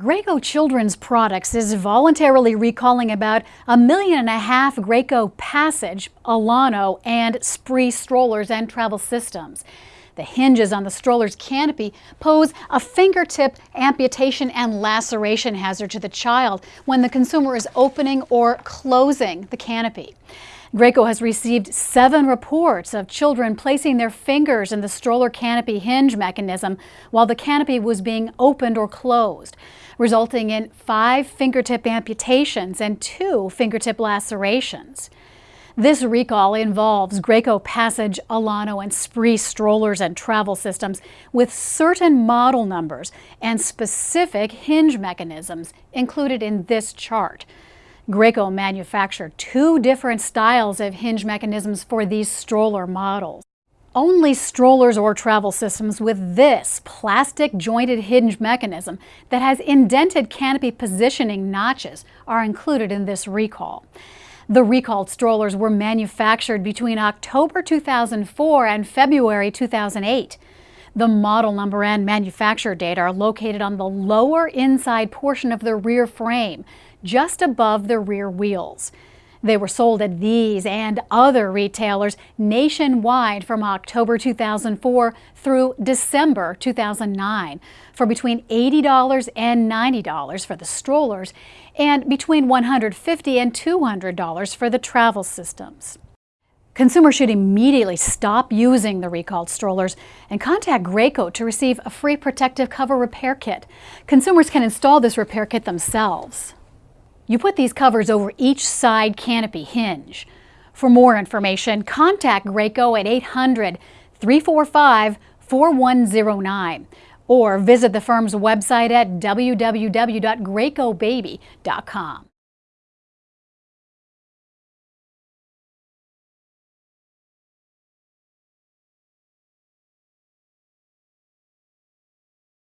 Graco Children's Products is voluntarily recalling about a million and a half Graco Passage, Alano, and Spree strollers and travel systems. The hinges on the stroller's canopy pose a fingertip amputation and laceration hazard to the child when the consumer is opening or closing the canopy. Graco has received seven reports of children placing their fingers in the stroller canopy hinge mechanism while the canopy was being opened or closed, resulting in five fingertip amputations and two fingertip lacerations. This recall involves Graco Passage, Alano, and Spree strollers and travel systems with certain model numbers and specific hinge mechanisms included in this chart. Graco manufactured two different styles of hinge mechanisms for these stroller models. Only strollers or travel systems with this plastic jointed hinge mechanism that has indented canopy positioning notches are included in this recall. The recalled strollers were manufactured between October 2004 and February 2008. The model number and manufacturer date are located on the lower inside portion of the rear frame, just above the rear wheels. They were sold at these and other retailers nationwide from October 2004 through December 2009 for between $80 and $90 for the strollers and between $150 and $200 for the travel systems. Consumers should immediately stop using the recalled strollers and contact Graco to receive a free protective cover repair kit. Consumers can install this repair kit themselves. You put these covers over each side canopy hinge. For more information, contact Graco at 800 345 4109 or visit the firm's website at www.gracobaby.com.